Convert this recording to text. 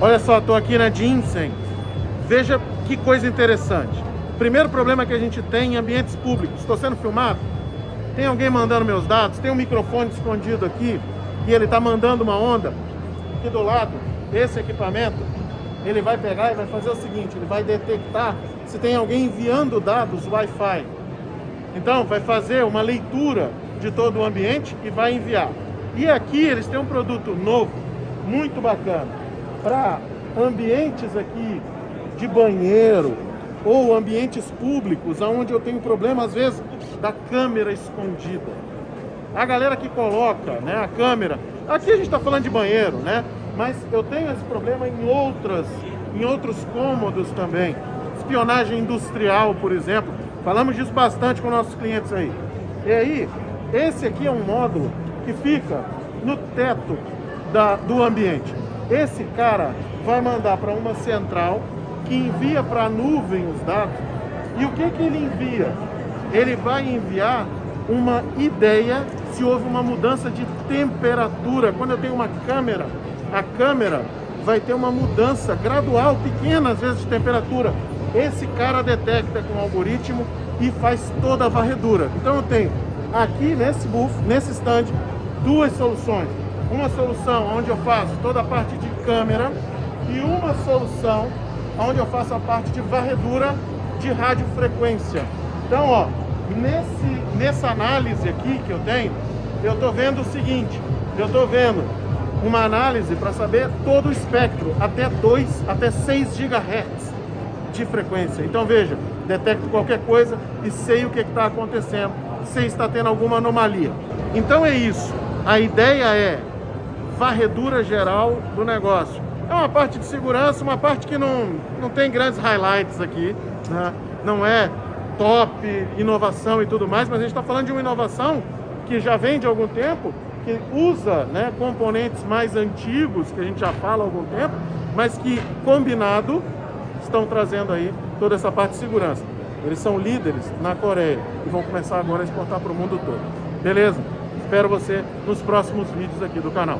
Olha só, estou aqui na Ginseng. Veja que coisa interessante. Primeiro problema que a gente tem em ambientes públicos. Estou sendo filmado? Tem alguém mandando meus dados? Tem um microfone escondido aqui e ele está mandando uma onda. Aqui do lado, esse equipamento, ele vai pegar e vai fazer o seguinte, ele vai detectar se tem alguém enviando dados Wi-Fi. Então, vai fazer uma leitura de todo o ambiente e vai enviar. E aqui eles têm um produto novo, muito bacana, para ambientes aqui de banheiro ou ambientes públicos, onde eu tenho problema, às vezes, da câmera escondida. A galera que coloca né, a câmera, aqui a gente está falando de banheiro, né? Mas eu tenho esse problema em, outras, em outros cômodos também. Espionagem industrial, por exemplo. Falamos disso bastante com nossos clientes aí. E aí, esse aqui é um módulo que fica no teto da, do ambiente. Esse cara vai mandar para uma central que envia para a nuvem os dados. E o que, que ele envia? Ele vai enviar uma ideia se houve uma mudança de temperatura. Quando eu tenho uma câmera, a câmera vai ter uma mudança gradual, pequena às vezes de temperatura. Esse cara detecta com o algoritmo e faz toda a varredura. Então eu tenho aqui nesse booth, nesse stand, duas soluções. Uma solução onde eu faço toda a parte de câmera e uma solução onde eu faço a parte de varredura de radiofrequência. Então, ó, nesse, nessa análise aqui que eu tenho, eu estou vendo o seguinte, eu estou vendo uma análise para saber todo o espectro, até 2, até 6 GHz de frequência. Então veja, detecto qualquer coisa e sei o que está acontecendo, se está tendo alguma anomalia. Então é isso, a ideia é varredura geral do negócio. É uma parte de segurança, uma parte que não, não tem grandes highlights aqui, né? não é top, inovação e tudo mais, mas a gente está falando de uma inovação que já vem de algum tempo, que usa né, componentes mais antigos, que a gente já fala há algum tempo, mas que combinado estão trazendo aí toda essa parte de segurança. Eles são líderes na Coreia e vão começar agora a exportar para o mundo todo. Beleza? Espero você nos próximos vídeos aqui do canal.